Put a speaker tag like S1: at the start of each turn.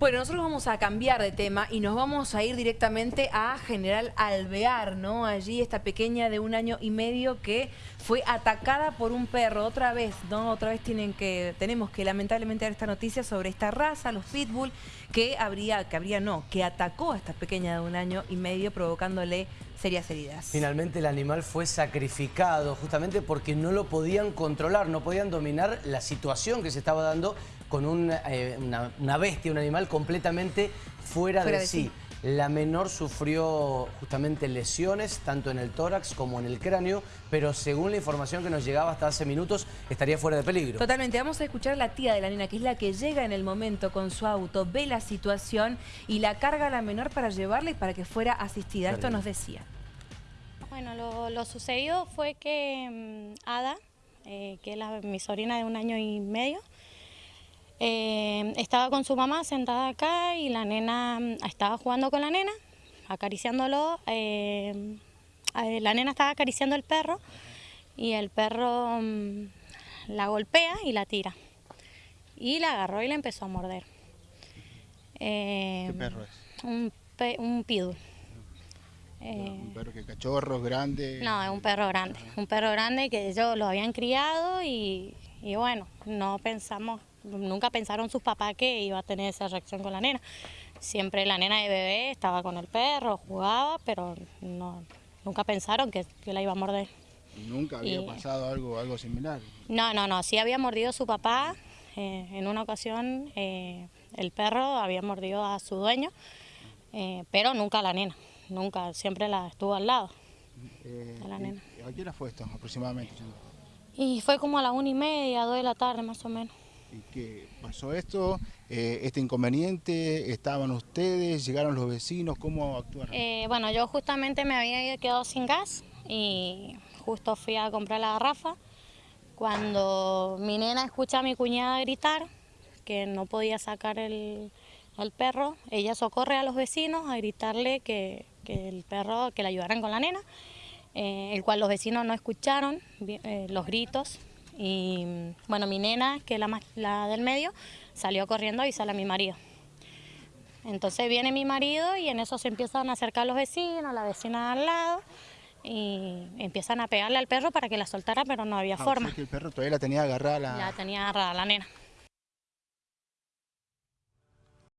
S1: Bueno, nosotros vamos a cambiar de tema y nos vamos a ir directamente a General Alvear, ¿no? Allí esta pequeña de un año y medio que fue atacada por un perro. Otra vez, ¿no? Otra vez tienen que, tenemos que lamentablemente dar esta noticia sobre esta raza, los pitbull, que habría, que habría no, que atacó a esta pequeña de un año y medio provocándole serias heridas.
S2: Finalmente el animal fue sacrificado justamente porque no lo podían controlar, no podían dominar la situación que se estaba dando con eh, una, bestia, un animal completamente fuera, de, sí. La menor sufrió justamente lesiones, tanto en el tórax como en el cráneo, pero según la información que nos llegaba hasta hace minutos, estaría fuera de peligro.
S1: Totalmente. Vamos a escuchar a la tía de la nena, que es la que llega en el momento con su auto, ve la situación y la carga a la menor para llevarla y para que fuera asistida. Esto nos decía.
S3: Bueno, lo, sucedido fue que mm, Ada, eh, que es mi sobrina de un año y medio, eh, estaba con su mamá sentada acá y la nena mm, estaba jugando con la nena, acariciándolo. Eh, la nena estaba acariciando al perro y el perro mm, la golpea y la tira. Y la agarró y la empezó a morder.
S4: ¿Qué eh, perro es?
S3: Un, un pidu.
S4: ¿Un perro que cachorro, grande?
S3: No, es un perro grande. Un perro grande que ellos lo habían criado y, y bueno, no pensamos nunca pensaron sus papás que iba a tener esa reacción con la nena. Siempre la nena de bebé estaba con el perro, jugaba, pero no, nunca pensaron que, la iba a morder.
S4: ¿Nunca había pasado algo, algo similar?
S3: No, no, no, sí había mordido su papá. Eh, en una ocasión eh, el perro había mordido a su dueño, eh, pero nunca a la nena, nunca, siempre la estuvo al lado
S4: de la nena. ¿A qué hora fue esto aproximadamente?
S3: Y fue como a las una y media, dos de la tarde más o menos.
S4: ¿Y qué pasó esto? Eh, ¿Este inconveniente? ¿Estaban ustedes? ¿Llegaron los vecinos? ¿Cómo actuaron?
S3: Eh, bueno, yo justamente me había quedado sin gas y justo fui a comprar la garrafa. Cuando mi nena escucha a mi cuñada gritar que no podía sacar el, perro, ella socorre a los vecinos a gritarle que, el perro, que le ayudaran con la nena, eh, el cual los vecinos no escucharon los gritos y bueno, mi nena, que es la, la del medio, salió corriendo a avisarle a mi marido. Entonces viene mi marido y en eso se empiezan a acercar los vecinos, la vecina al lado, y empiezan a pegarle al perro para que la soltara, pero no había ah, forma.
S4: el perro todavía la tenía agarrada
S3: la... La tenía agarrada la nena.